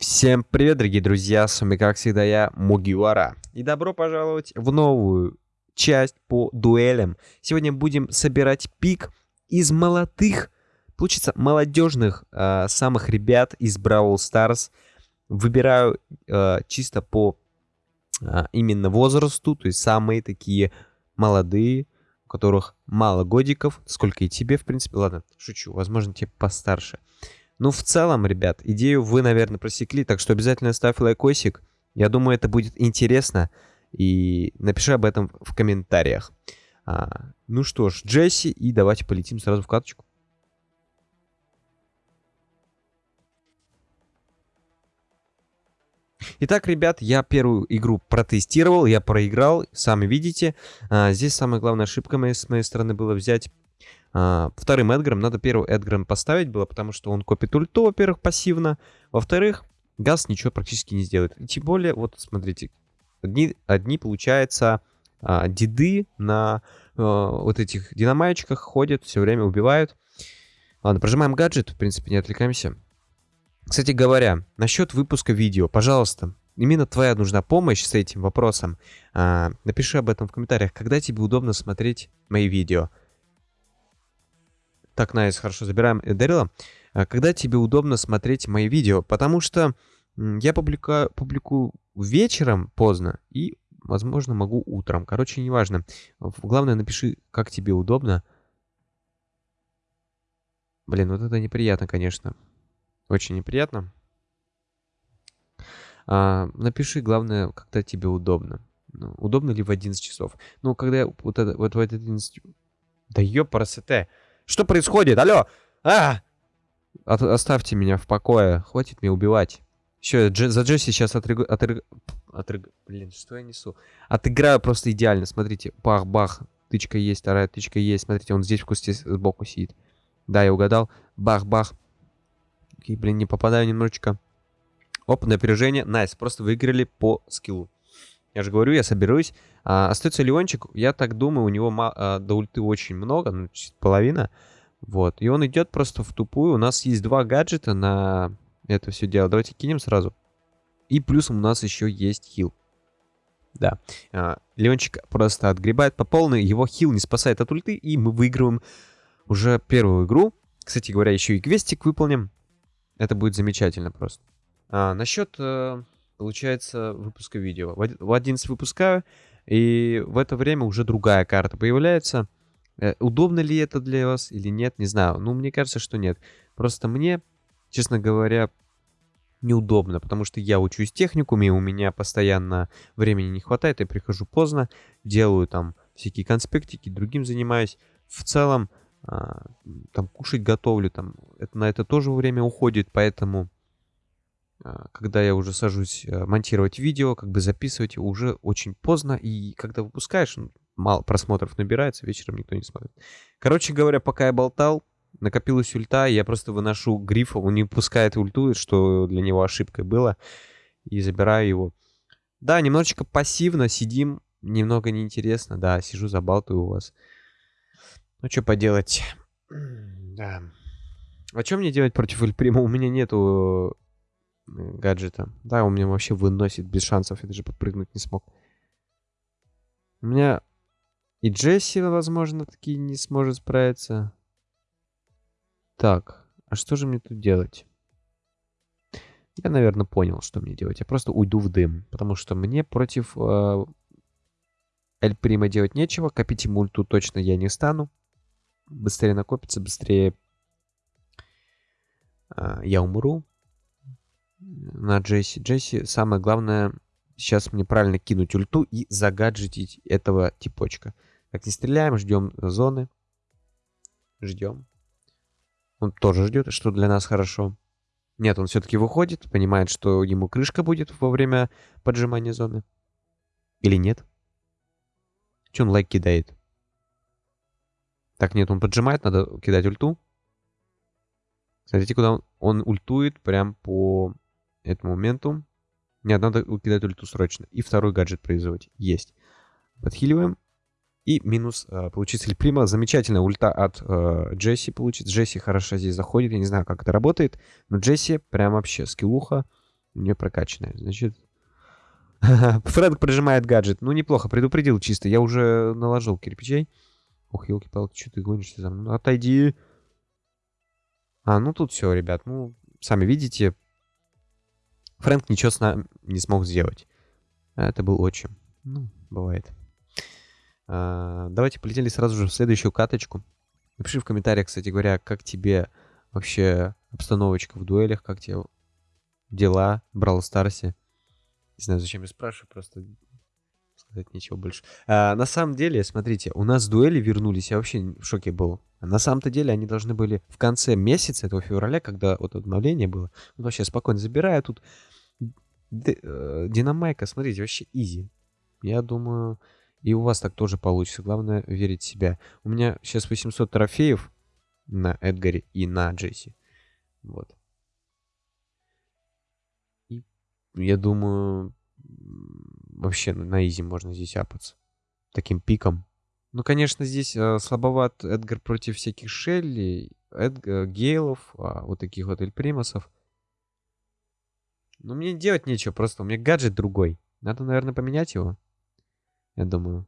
Всем привет, дорогие друзья, с вами, как всегда, я, Мугивара. И добро пожаловать в новую часть по дуэлям. Сегодня будем собирать пик из молодых, получится, молодежных э, самых ребят из Бравл Stars. Выбираю э, чисто по э, именно возрасту, то есть самые такие молодые, у которых мало годиков, сколько и тебе, в принципе. Ладно, шучу, возможно, тебе постарше. Ну, в целом, ребят, идею вы, наверное, просекли, так что обязательно ставь лайкосик. Я думаю, это будет интересно. И напиши об этом в комментариях. А, ну что ж, Джесси, и давайте полетим сразу в каточку. Итак, ребят, я первую игру протестировал, я проиграл, сами видите. А, здесь самая главная ошибка моей, с моей стороны было взять вторым Эдгаром. Надо первым Эдгаром поставить было, потому что он копит ульту, во-первых, пассивно. Во-вторых, Газ ничего практически не сделает. И тем более, вот смотрите, одни, одни получается, а, деды на а, вот этих динамайчиках ходят, все время убивают. Ладно, прожимаем гаджет, в принципе, не отвлекаемся. Кстати говоря, насчет выпуска видео, пожалуйста, именно твоя нужна помощь с этим вопросом. А, напиши об этом в комментариях, когда тебе удобно смотреть мои видео. Так, Nice, хорошо, забираем Дэрила. А когда тебе удобно смотреть мои видео? Потому что я публикую, публикую вечером поздно и, возможно, могу утром. Короче, неважно. Главное, напиши, как тебе удобно. Блин, вот это неприятно, конечно. Очень неприятно. А, напиши, главное, когда тебе удобно. Ну, удобно ли в 11 часов? Ну, когда я вот, это, вот в 11... Да ёпарасете! Что происходит? Алло! А! От, оставьте меня в покое. Хватит меня убивать. Дж, за Джесси сейчас отрыг... Отрыг... Отрыг... Блин, что я несу? Отыграю просто идеально. Смотрите. Бах-бах. Тычка есть, вторая тычка есть. Смотрите, он здесь в кусте сбоку сидит. Да, я угадал. Бах-бах. Блин, не попадаю немножечко. Оп, напряжение. Nice, просто выиграли по скиллу. Я же говорю, я соберусь. А, остается Леончик. Я так думаю, у него а, до ульты очень много, ну, половина. Вот. И он идет просто в тупую. У нас есть два гаджета на это все дело. Давайте кинем сразу. И плюсом у нас еще есть хил. Да. А, Леончик просто отгребает по полной. Его хил не спасает от ульты. И мы выигрываем уже первую игру. Кстати говоря, еще и квестик выполним. Это будет замечательно просто. А, насчет... Э получается, выпуска видео. В 11 выпускаю, и в это время уже другая карта появляется. Э, удобно ли это для вас или нет, не знаю. Ну, мне кажется, что нет. Просто мне, честно говоря, неудобно, потому что я учусь техникуме, у меня постоянно времени не хватает, я прихожу поздно, делаю там всякие конспектики, другим занимаюсь. В целом, а, там кушать готовлю, там это, на это тоже время уходит, поэтому когда я уже сажусь э, монтировать видео, как бы записывать уже очень поздно, и когда выпускаешь, мало просмотров набирается, вечером никто не смотрит. Короче говоря, пока я болтал, накопилась ульта, я просто выношу грифа, он не пускает ульту, что для него ошибкой было, и забираю его. Да, немножечко пассивно сидим, немного неинтересно, да, сижу, забалтываю у вас. Ну, что поделать. Да. А что мне делать против Эльприма? У меня нету гаджета. Да, он меня вообще выносит без шансов. Я даже подпрыгнуть не смог. У меня и Джесси, возможно, таки не сможет справиться. Так, а что же мне тут делать? Я, наверное, понял, что мне делать. Я просто уйду в дым. Потому что мне против э, Эль Прима делать нечего. Копить мульту точно я не стану. Быстрее накопится, быстрее э, я умру на Джесси. Джесси, самое главное, сейчас мне правильно кинуть ульту и загаджетить этого типочка. Так, не стреляем, ждем зоны. Ждем. Он тоже ждет, что для нас хорошо. Нет, он все-таки выходит, понимает, что ему крышка будет во время поджимания зоны. Или нет? Че он лайк кидает? Так, нет, он поджимает, надо кидать ульту. Смотрите, куда он, он ультует прям по этому моменту. Нет, надо кидать ульту срочно. И второй гаджет производить. Есть. Подхиливаем. И минус э, получится Прима. Замечательная ульта от э, Джесси получится. Джесси хорошо здесь заходит. Я не знаю, как это работает. Но Джесси прям вообще скиллуха. У нее прокачанная. Значит... Фрэнк прожимает гаджет. Ну, неплохо, предупредил чисто. Я уже наложил кирпичей. Ох, елки-палки, что ты гонишься за мной? Отойди. А, ну тут все, ребят. Ну, сами видите, Фрэнк ничего с нами не смог сделать. Это был отчим. Ну, бывает. А, давайте полетели сразу же в следующую каточку. Напиши в комментариях, кстати говоря, как тебе вообще обстановочка в дуэлях, как тебе дела в Брал Старсе. Не знаю, зачем я спрашиваю, просто сказать нечего больше. А, на самом деле, смотрите, у нас дуэли вернулись, я вообще в шоке был. А на самом-то деле они должны были в конце месяца этого февраля, когда вот обновление было. Ну, вообще спокойно забираю тут. Э, Динамайка, смотрите, вообще изи. Я думаю, и у вас так тоже получится. Главное верить в себя. У меня сейчас 800 трофеев на Эдгаре и на Джесси. Вот. И я думаю, вообще на изи можно здесь апаться. Таким пиком. Ну, конечно, здесь э, слабоват Эдгар против всяких Шелли, Эдгар, Гейлов, а, вот таких вот Эльпримасов. Но мне делать нечего, просто у меня гаджет другой. Надо, наверное, поменять его. Я думаю.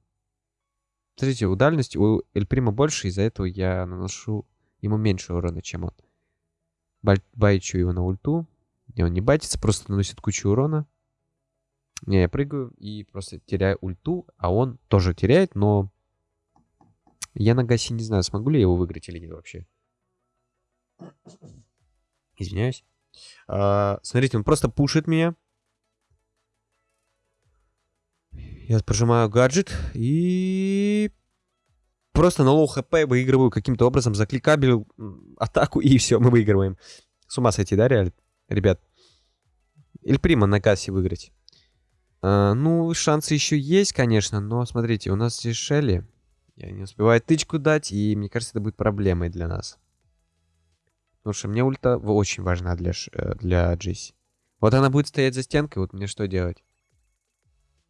Смотрите, у дальности у Эльприма больше, из-за этого я наношу ему меньше урона, чем он. Байчу его на ульту. И он не байтится, просто наносит кучу урона. Не, я прыгаю и просто теряю ульту, а он тоже теряет, но... Я на Гасе не знаю, смогу ли я его выиграть или нет вообще. Извиняюсь. А, смотрите, он просто пушит меня. Я прожимаю гаджет и просто на low HP выигрываю каким-то образом, закликал белую атаку и все, мы выигрываем. С ума сойти, да, реально? Ребят. Или прима на кассе выиграть. А, ну, шансы еще есть, конечно, но смотрите, у нас здесь Шелли. Я не успеваю тычку дать, и мне кажется, это будет проблемой для нас. Потому что мне ульта очень важна для, э, для Джесси. Вот она будет стоять за стенкой, вот мне что делать?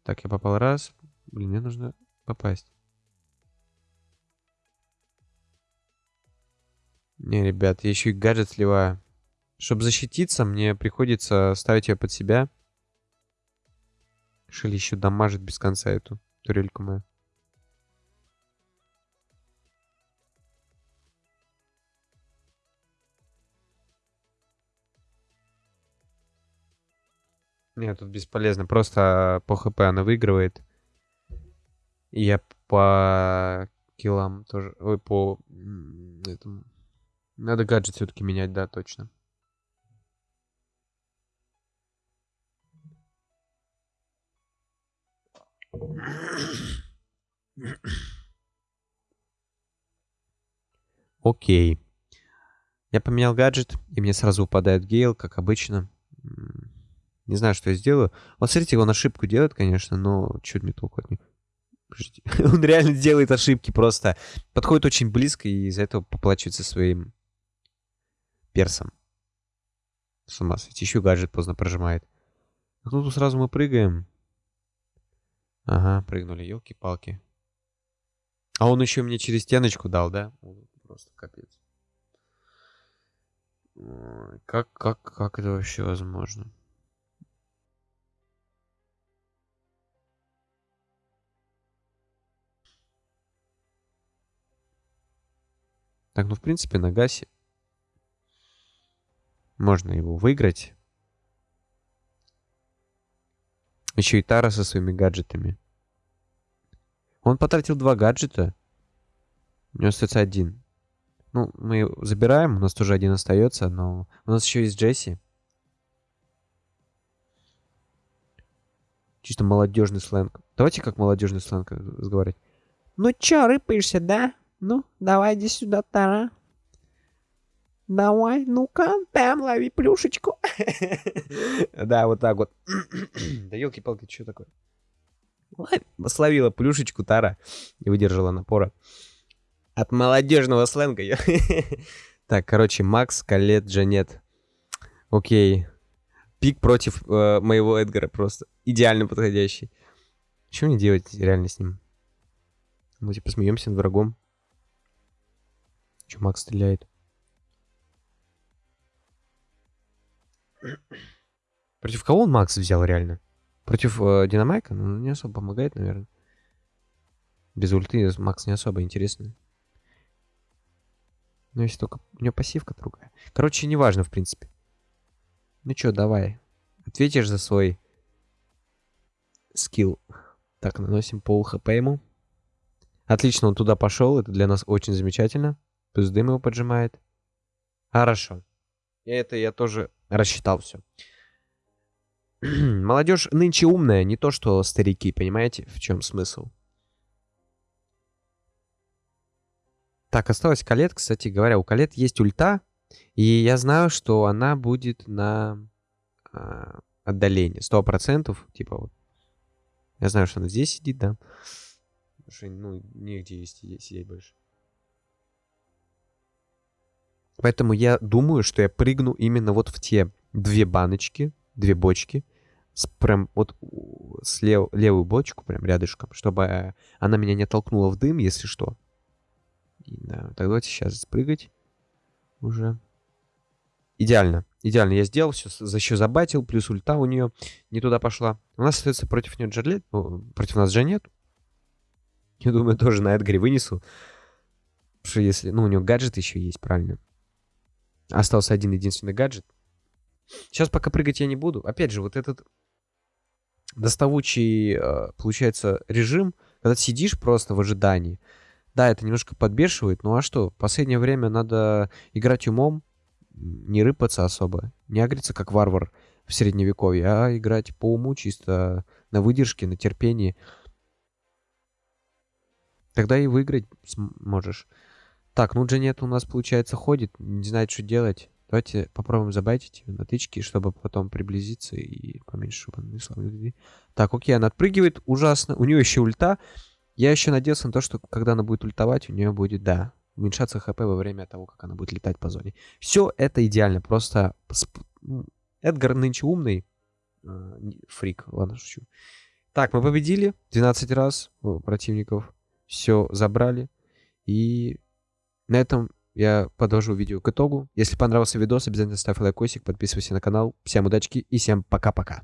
Так, я попал раз. Блин, мне нужно попасть. Не, ребят, я еще и гаджет сливаю. Чтобы защититься, мне приходится ставить ее под себя. Шили еще дамажит без конца эту турельку мою. Нет, тут бесполезно. Просто по хп она выигрывает. И я по киллам тоже... Ой, по... Этому... Надо гаджет все-таки менять, да, точно. Окей. Я поменял гаджет, и мне сразу упадает Гейл, как обычно. Не знаю, что я сделаю. Вот смотрите, он ошибку делает, конечно, но чуть мне толку от него. Он реально делает ошибки просто. Подходит очень близко и из-за этого поплачивается своим персом. С ума сойти. Еще гаджет поздно прожимает. А тут сразу мы прыгаем. Ага, прыгнули, елки-палки. А он еще мне через стеночку дал, да? Просто капец. Как, как, как это вообще возможно? Так, ну, в принципе, на Гасе можно его выиграть. Еще и Тара со своими гаджетами. Он потратил два гаджета. У него остается один. Ну, мы забираем, у нас тоже один остается, но у нас еще есть Джесси. Чисто молодежный сленг. Давайте как молодежный сленг разговаривать. Ну чё, рыпаешься, да? Ну, давай иди сюда, Тара. Давай, ну-ка, там, лови плюшечку. Да, вот так вот. Да елки-палки, что такое? Словила плюшечку Тара и выдержала напора. От молодежного сленга. Так, короче, Макс, Калет, Джанет. Окей. Пик против э, моего Эдгара просто. Идеально подходящий. Что мне делать реально с ним? Мы типа смеемся над врагом. Че Макс стреляет? Против кого он Макс взял реально? Против э, Динамайка? Ну, не особо помогает, наверное. Без ульты Макс не особо интересный. Ну, если только... У него пассивка другая. Короче, неважно, в принципе. Ну чё, давай. Ответишь за свой скилл. Так, наносим пол хп ему. Отлично, он туда пошел. Это для нас очень замечательно. Плюс дым его поджимает. Хорошо. Это я тоже рассчитал все. Молодежь нынче умная, не то что старики, понимаете, в чем смысл? Так, осталась Калет. Кстати говоря, у Калет есть ульта. И я знаю, что она будет на э, отдалении. Сто процентов. Типа вот. Я знаю, что она здесь сидит, да. Потому что, ну, негде сидеть больше. Поэтому я думаю, что я прыгну именно вот в те две баночки, две бочки. С, прям вот с лев, левую бочку, прям рядышком, чтобы э, она меня не толкнула в дым, если что. И, да, так давайте сейчас спрыгать уже. Идеально. Идеально я сделал все, еще забатил, плюс ульта у нее не туда пошла. У нас, соответственно, против нее Джарлет, ну, против нас же нет. Я думаю, тоже на Эдгаре вынесу. Что если, ну, у него гаджет еще есть, правильно. Остался один единственный гаджет. Сейчас пока прыгать я не буду. Опять же, вот этот доставучий, э, получается, режим, когда сидишь просто в ожидании. Да, это немножко подбешивает, ну а что? В последнее время надо играть умом, не рыпаться особо, не агриться как варвар в средневековье, а играть по уму, чисто на выдержке, на терпении. Тогда и выиграть можешь. Так, ну Джанет у нас, получается, ходит, не знает, что делать. Давайте попробуем забайтить на тычки, чтобы потом приблизиться и поменьше, чтобы он не Так, окей, она отпрыгивает, ужасно. У нее еще ульта. Я еще надеялся на то, что когда она будет ультовать, у нее будет, да, уменьшаться хп во время того, как она будет летать по зоне. Все это идеально, просто... Эдгар нынче умный. А, фрик, ладно, шучу. Так, мы победили 12 раз противников. Все забрали. И на этом я подвожу видео к итогу. Если понравился видос, обязательно ставь лайкосик, подписывайся на канал. Всем удачки и всем пока-пока.